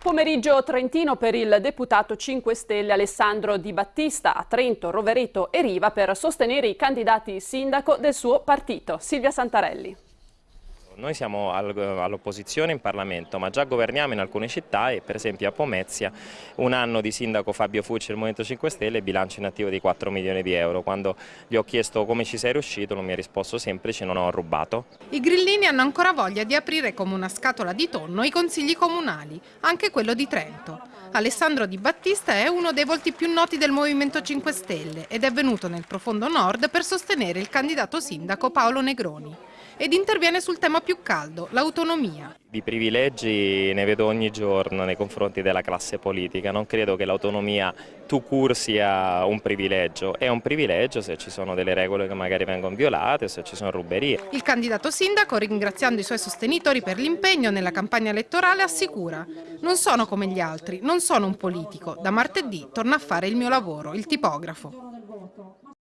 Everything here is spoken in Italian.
Pomeriggio trentino per il deputato 5 Stelle Alessandro Di Battista a Trento, Rovereto e Riva per sostenere i candidati sindaco del suo partito. Silvia Santarelli. Noi siamo all'opposizione in Parlamento, ma già governiamo in alcune città e per esempio a Pomezia un anno di sindaco Fabio Fucci del Movimento 5 Stelle bilancio in attivo di 4 milioni di euro. Quando gli ho chiesto come ci sei riuscito non mi ha risposto semplice, non ho rubato. I grillini hanno ancora voglia di aprire come una scatola di tonno i consigli comunali, anche quello di Trento. Alessandro Di Battista è uno dei volti più noti del Movimento 5 Stelle ed è venuto nel profondo nord per sostenere il candidato sindaco Paolo Negroni ed interviene sul tema più caldo, l'autonomia. Di privilegi ne vedo ogni giorno nei confronti della classe politica, non credo che l'autonomia to cure sia un privilegio, è un privilegio se ci sono delle regole che magari vengono violate, se ci sono ruberie. Il candidato sindaco, ringraziando i suoi sostenitori per l'impegno nella campagna elettorale, assicura non sono come gli altri, non sono un politico, da martedì torna a fare il mio lavoro, il tipografo.